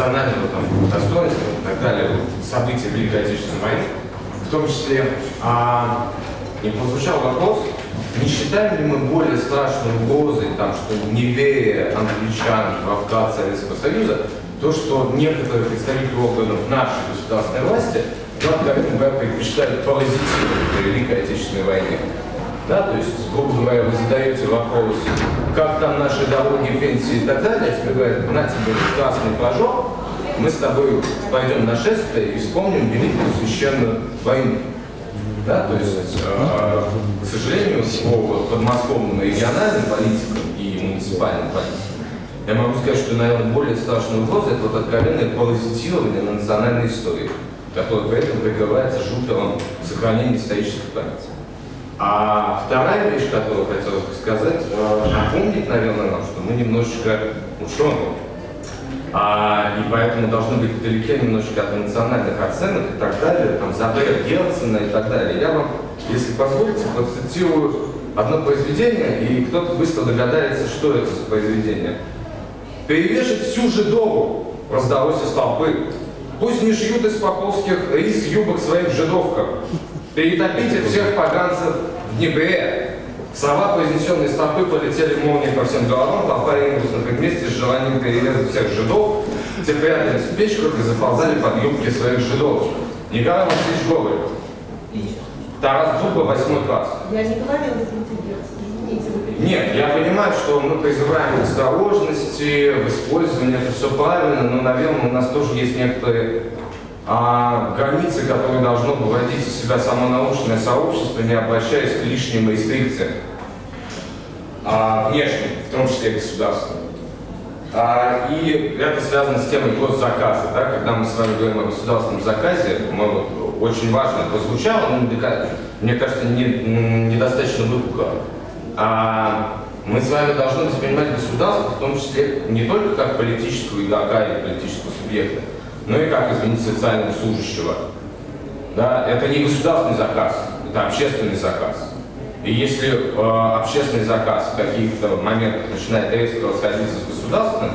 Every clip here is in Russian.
национального там, достоинства и так далее, события Великой Отечественной войны, в том числе, а, и прозвучал вопрос, не считаем ли мы более страшной угрозой, там, что невея англичан, Кавказ, Советского Союза, то, что некоторые представители органов нашей государственной власти, откровенно говоря, предпочитают паразитировать в Великой Отечественной войне. Да, то есть, грубо говоря, вы задаете вопрос, как там наши дороги, пенсии и так далее, а тебе говорят, на тебе красный флажок, мы с тобой пойдем на шествие и вспомним Великую Священную войну. Да, то есть, э, к сожалению, по подмосковным региональным политикам и муниципальным политикам, я могу сказать, что, наверное, более страшная угроза – это вот откровенное паразитирование на национальной истории, которое при этом прикрывается жутером сохранения исторических памяти. А вторая вещь, которую хотелось бы сказать, э, напомнить, наверное, нам, что мы немножечко ученые. А, и поэтому должны быть вдалеке немножечко от эмоциональных оценок и так далее, там, Забера Герцена и так далее. Я вам, если позволите, процитирую одно произведение, и кто-то быстро догадается, что это за произведение. «Перевешать всю жидову!» раздалось из толпы. «Пусть не шьют из поповских рис юбок своих жидовках! Перетопите всех поганцев в Днепре. Слова, произнесенные с толпы, полетели молнией по всем головам, толпа ринулась на предместе с желанием перерезать всех жидов. Те прятались в печках и заползали под юбки своих жидов. Николай Васильевич Гоголь. Тарас Дуба, восьмой класс. Я не говорила извините, Нет, я понимаю, что мы призываем к осторожности, в использовании, это все правильно, но, наверное, у нас тоже есть некоторые а, границы, которые должно выводить из себя само научное сообщество, не обращаясь к лишним рестрикциям, а, внешним, в том числе государственным. А, и это связано с темой госзаказа. Да? Когда мы с вами говорим о государственном заказе, мы, вот, очень важно прозвучало, но мне кажется, не, недостаточно выпукло. А, мы с вами должны воспринимать государство, в том числе не только как политического игрока или политического субъекта, но и как, извините, социального служащего. Да? Это не государственный заказ, это общественный заказ. И если э, общественный заказ в каких-то моментах начинает резко расходиться с государственным,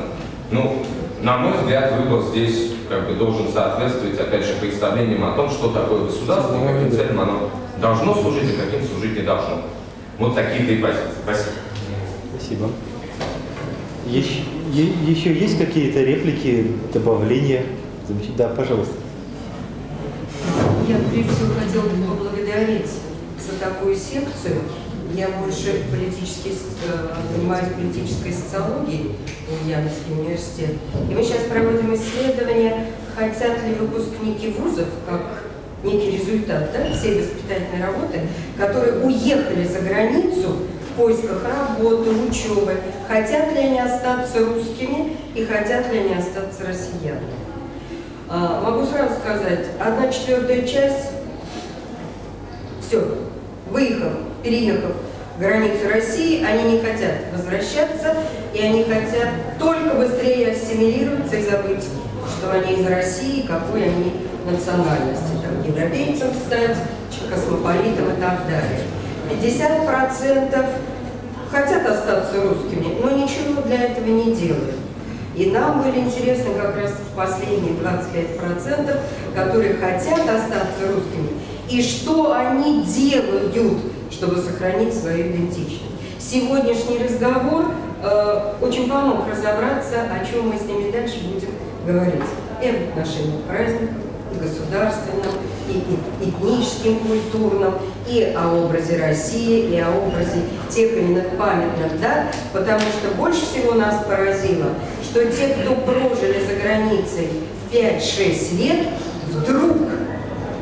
ну, на мой взгляд, выбор здесь как бы должен соответствовать, опять же, представлениям о том, что такое государство, и каким целям оно должно служить, и каким служить не должно. Вот такие три позиции. Спасибо. Спасибо. Еще, еще есть какие-то реплики, добавления? Да, пожалуйста. Я прежде всего хотела бы поблагодарить за такую секцию. Я больше политически, э, занимаюсь политической социологией в Ульяновский университет. И мы сейчас проводим исследование, хотят ли выпускники вузов, как некий результат да, всей воспитательной работы, которые уехали за границу в поисках работы, учебы, хотят ли они остаться русскими и хотят ли они остаться россиянами. А, могу сразу сказать, одна четвертая часть, все, выехав, переехав границу России, они не хотят возвращаться, и они хотят только быстрее ассимилироваться и забыть, что они из России, какой они национальности, там, европейцем стать, космополитом и так далее. 50% хотят остаться русскими, но ничего для этого не делают. И нам были интересны как раз последние 25%, которые хотят остаться русскими, и что они делают, чтобы сохранить свою идентичность. Сегодняшний разговор э, очень помог разобраться, о чем мы с ними дальше будем говорить. И об отношении и государственном, и, этническим, культурном, и о образе России, и о образе тех именных памятных дат, потому что больше всего нас поразило, что те, кто прожили за границей 5-6 лет, вдруг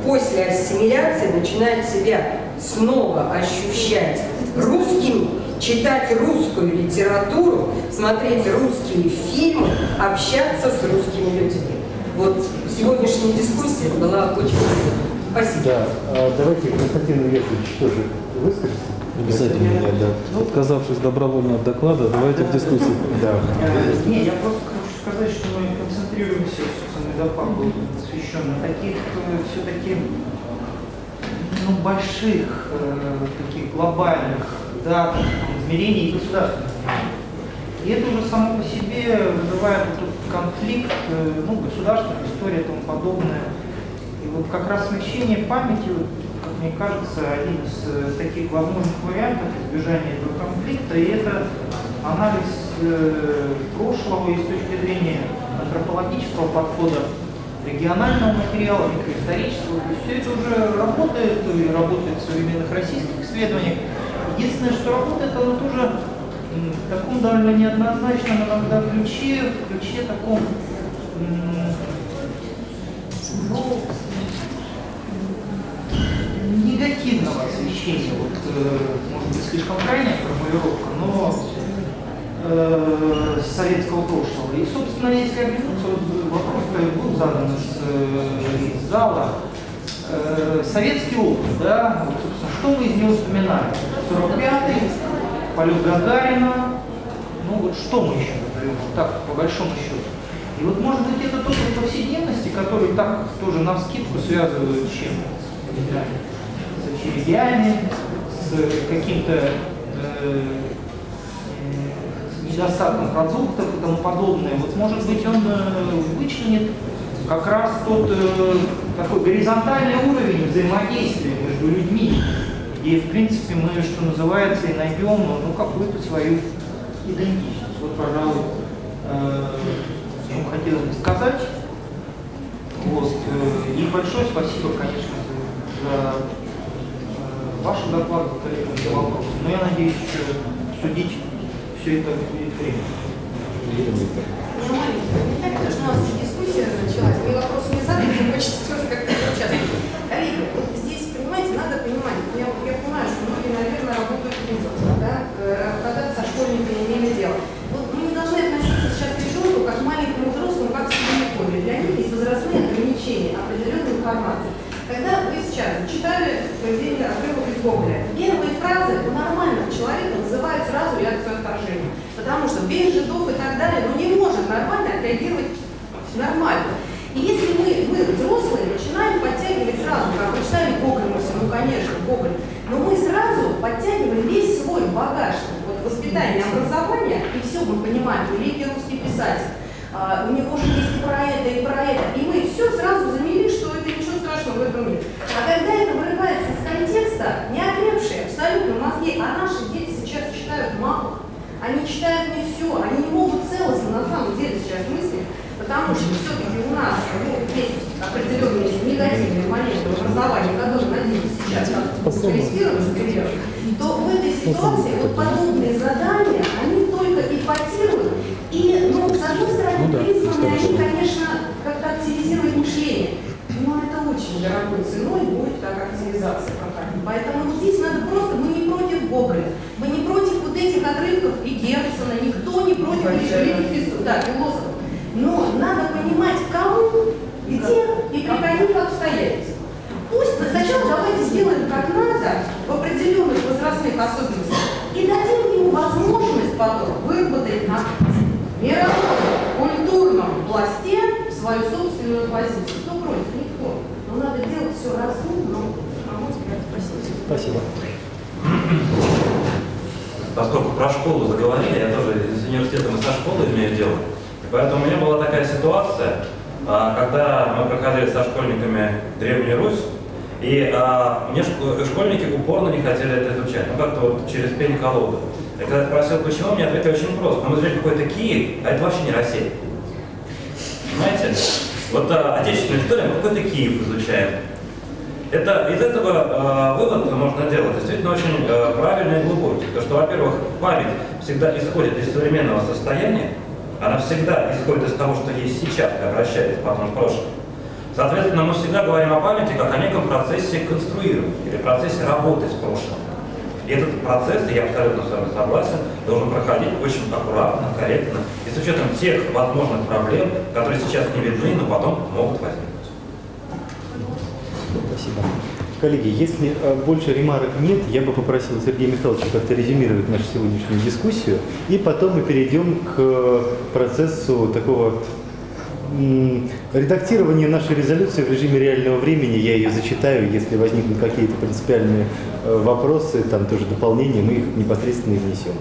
после ассимиляции начинают себя снова ощущать русскими, читать русскую литературу, смотреть русские фильмы, общаться с русскими людьми. Вот сегодняшняя дискуссия была очень. Спасибо. Да, а давайте Константин Яковлевич тоже выскажется. Обязательно я, да. Отказавшись добровольно от доклада, давайте в дискуссию. Да. Не, я просто хочу сказать, что мы концентрируемся, собственно, медофак был посвящен на таких все-таки ну, больших, э, таких глобальных датах, измерений и государственных. И это уже само по себе вызывает вот конфликт, э, ну, государственная история и тому подобное. И вот как раз смещение памяти, вот, как мне кажется, один из э, таких возможных вариантов избежания этого конфликта, и это анализ э, прошлого и с точки зрения антропологического подхода регионального материала, микроисторического. То есть все это уже работает и работает в современных российских исследованиях. Единственное, что работает, оно тоже в таком довольно неоднозначном иногда ключе, в ключе таком ну, негативного освещения, вот, э, может быть, слишком крайняя формулировка, но э, советского прошлого. И, собственно, если оглянуться, вот вопрос был задан из, э, из зала, Э, советский опыт, да, вот, собственно, что мы из него вспоминаем? 45-й, полет Гагарина, ну вот что мы еще назовем, вот так, по большому счету. И вот, может быть, это опыт повседневности, который так тоже на вскидку связывают с чем? С очередями, с каким-то э, недостатком продуктов и тому подобное. Вот, может быть, он э, вычленит как раз тот э, такой горизонтальный уровень взаимодействия между людьми, где, в принципе, мы, что называется, и найдем ну, какую-то свою идентичность. Вот, пожалуй, э, что хотелось бы сказать. Вот, э, и большое спасибо, конечно, за, э, ваши доклады, за вопросы. Но я надеюсь, еще обсудить все это будет время. Ну, маленький, не так, что у нас дискуссия началась, мне вопрос не задали, хочется тоже как-то участвовать. Коллеги, вот здесь, понимаете, надо понимать, я, я понимаю, что многие, наверное, работают в вузах, да, э, когда со школьниками имели дело. Вот мы не должны относиться сейчас к ребенку как к маленькому взрослому, как к средневековью. Для них есть возрастные ограничения определенной информации. Когда вы сейчас читали произведение отрывок из Гоголя, первые фразы у нормального человека вызывают сразу реакцию отторжения. Без жидов и так далее, ну не может нормально отреагировать нормально. И если мы, мы взрослые, начинаем подтягивать сразу, как вы читали мы все, ну конечно, Гоголь, но мы сразу подтягиваем весь свой багаж, вот воспитание, образование, и все мы понимаем, великий русский писатель, а, у него же есть и про это, и про это, и мы все сразу замели, что это ничего страшного в этом нет. А когда это вырывается из контекста, не окрепшие абсолютно мозги, а наши дети сейчас читают мало, они читают не все, они не могут целостно на самом деле сейчас мыслить, потому что все-таки у нас ну, есть определенные негативные моменты в образовании, которые, надеюсь, сейчас например, то в этой ситуации вот подобные задания, они только ипотируют, и, ну, с одной стороны, призваны они, конечно, как-то активизировать мышление, но это очень дорогой ценой будет как активизация какая-то. Поэтому вот здесь надо просто, мы не против Гоголя, мы не против вот этих отрывков и Герцена, никто не против философов, да, философов. Но надо понимать, кому, где и при каких обстоятельствах. Пусть сначала давайте сделаем как надо в определенных возрастных особенностях и дадим ему возможность потом выработать на мировом культурном пласте свою собственную позицию. Кто против? Никто. Но надо делать все разумно, а спасибо. Спасибо. Поскольку про школу заговорили, я тоже из университета мы со школой имею дело. Поэтому у меня была такая ситуация, а, когда мы проходили со школьниками Древнюю Русь, и а, мне шко- школьники упорно не хотели это изучать, ну как-то вот через пень колоду. И когда я спросил, почему, мне ответили очень просто. Ну, мы изучали какой-то Киев, а это вообще не Россия. Понимаете? Вот а, отечественная история, мы какой-то Киев изучаем. Это, из этого э, вывод можно делать действительно очень э, правильный и глубокий. Потому что, во-первых, память всегда исходит из современного состояния, она всегда исходит из того, что есть сейчас, и обращается потом в прошлое. Соответственно, мы всегда говорим о памяти как о неком процессе конструирования или процессе работы с прошлым. И этот процесс, я абсолютно с вами согласен, должен проходить очень аккуратно, корректно и с учетом тех возможных проблем, которые сейчас не видны, но потом могут возникнуть. Спасибо. Коллеги, если э, больше ремарок нет, я бы попросил Сергея Михайловича как-то резюмировать нашу сегодняшнюю дискуссию, и потом мы перейдем к э, процессу такого редактирования нашей резолюции в режиме реального времени. Я ее зачитаю, если возникнут какие-то принципиальные э, вопросы, там тоже дополнения, мы их непосредственно внесем.